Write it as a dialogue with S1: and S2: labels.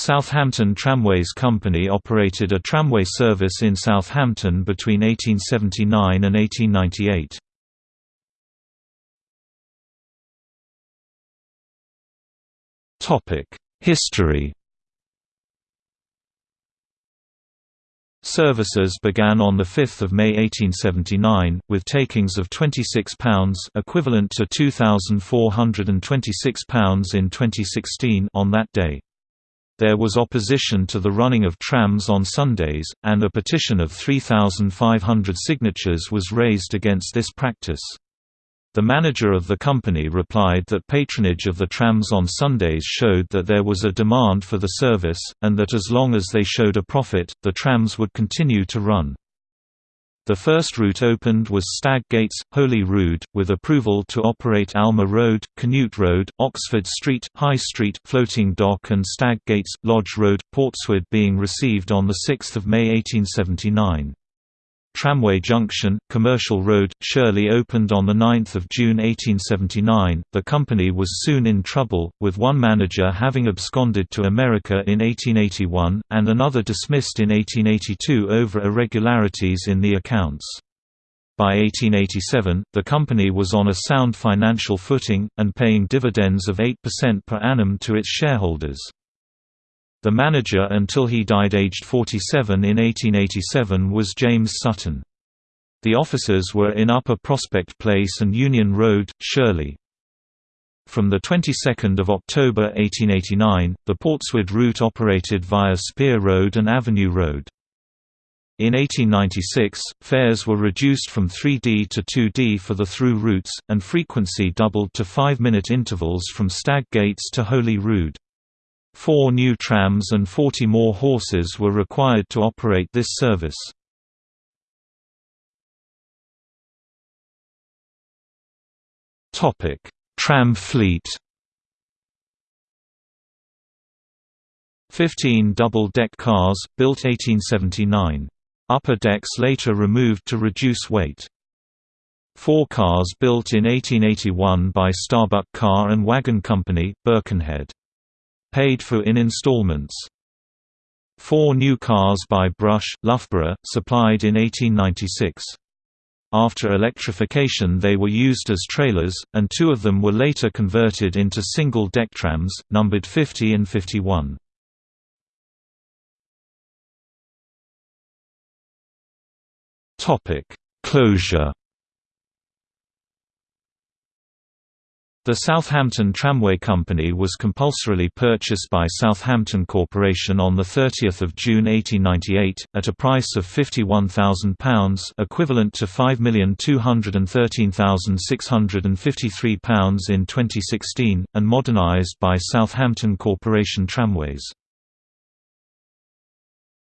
S1: Southampton Tramways Company operated a tramway service in Southampton between 1879 and 1898. History Services began on 5 May 1879, with takings of £26 equivalent to £2,426 in 2016 on that day. There was opposition to the running of trams on Sundays, and a petition of 3,500 signatures was raised against this practice. The manager of the company replied that patronage of the trams on Sundays showed that there was a demand for the service, and that as long as they showed a profit, the trams would continue to run. The first route opened was Stag Gates, Holy Rood, with approval to operate Alma Road, Canute Road, Oxford Street, High Street, Floating Dock and Stag Gates, Lodge Road, Portswood being received on 6 May 1879. Tramway Junction, Commercial Road, Shirley opened on 9 June 1879. The company was soon in trouble, with one manager having absconded to America in 1881, and another dismissed in 1882 over irregularities in the accounts. By 1887, the company was on a sound financial footing, and paying dividends of 8% per annum to its shareholders. The manager until he died aged 47 in 1887 was James Sutton. The offices were in Upper Prospect Place and Union Road, Shirley. From the 22nd of October 1889, the Portswood route operated via Spear Road and Avenue Road. In 1896, fares were reduced from 3D to 2D for the through routes, and frequency doubled to 5-minute intervals from Stag Gates to Holy Rood. Four new trams and 40 more horses were required to operate this service. Tram fleet 15 double-deck cars, built 1879. Upper decks later removed to reduce weight. Four cars built in 1881 by Starbuck Car and Wagon Company, Birkenhead paid for in installments. Four new cars by Brush, Loughborough, supplied in 1896. After electrification they were used as trailers, and two of them were later converted into single-deck trams, numbered 50 and 51. Closure The Southampton Tramway Company was compulsorily purchased by Southampton Corporation on 30 June 1898, at a price of £51,000 equivalent to £5,213,653 in 2016, and modernised by Southampton Corporation Tramways.